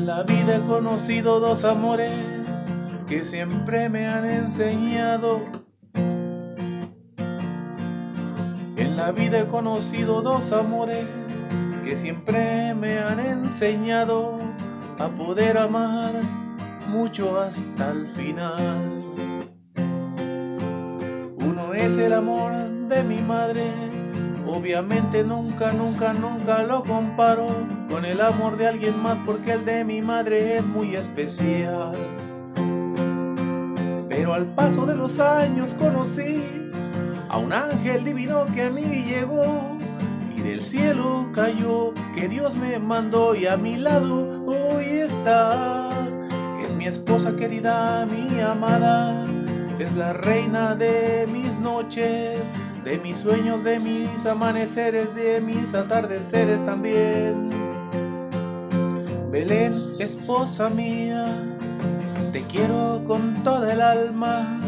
En la vida he conocido dos amores que siempre me han enseñado. En la vida he conocido dos amores que siempre me han enseñado a poder amar mucho hasta el final. Uno es el amor de mi madre, obviamente nunca, nunca, nunca lo comparo con el amor de alguien más porque el de mi madre es muy especial. Pero al paso de los años conocí a un ángel divino que a mí llegó y del cielo cayó, que Dios me mandó y a mi lado hoy está. Es mi esposa querida, mi amada, es la reina de mis noches, de mis sueños, de mis amaneceres, de mis atardeceres también. Belén, esposa mía, te quiero con toda el alma,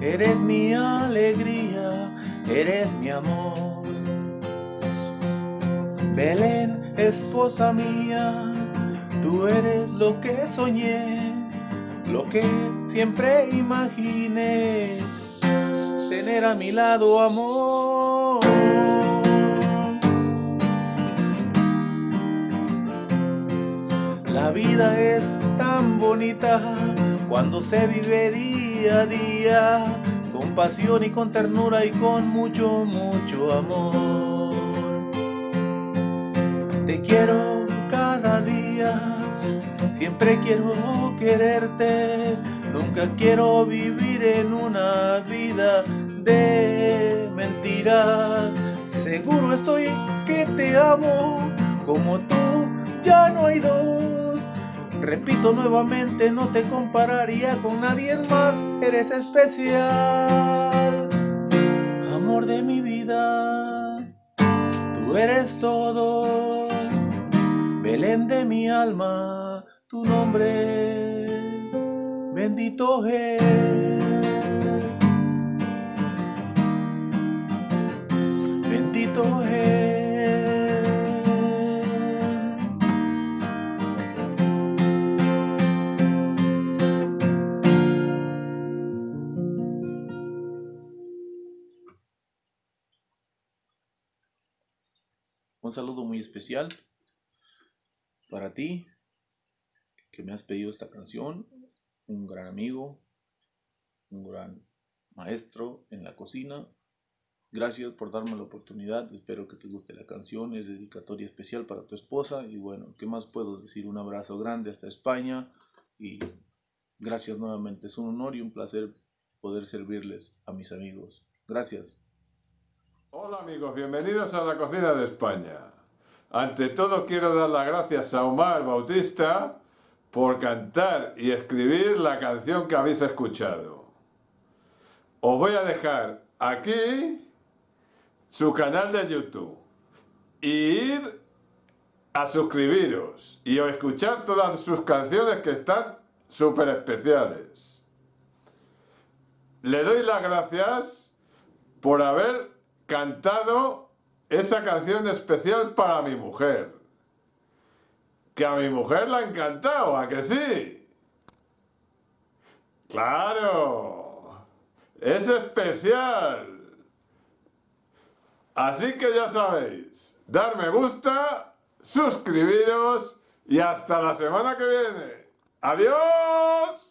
eres mi alegría, eres mi amor. Belén, esposa mía, tú eres lo que soñé, lo que siempre imaginé, tener a mi lado amor. La vida es tan bonita cuando se vive día a día, con pasión y con ternura y con mucho, mucho amor. Te quiero cada día, siempre quiero quererte, nunca quiero vivir en una vida de mentiras. Seguro estoy que te amo como tú, ya no hay dos. Repito nuevamente, no te compararía con nadie más, eres especial. Amor de mi vida, tú eres todo. Belén de mi alma, tu nombre, bendito es. Bendito es. Un saludo muy especial para ti que me has pedido esta canción, un gran amigo, un gran maestro en la cocina. Gracias por darme la oportunidad, espero que te guste la canción, es dedicatoria especial para tu esposa y bueno, ¿qué más puedo decir? Un abrazo grande hasta España y gracias nuevamente, es un honor y un placer poder servirles a mis amigos. Gracias. Hola amigos, bienvenidos a la cocina de España. Ante todo quiero dar las gracias a Omar Bautista por cantar y escribir la canción que habéis escuchado. Os voy a dejar aquí su canal de YouTube y ir a suscribiros y a escuchar todas sus canciones que están súper especiales. Le doy las gracias por haber cantado esa canción especial para mi mujer. Que a mi mujer la ha encantado, ¿a que sí? ¡Claro! ¡Es especial! Así que ya sabéis, dar me gusta, suscribiros y hasta la semana que viene. ¡Adiós!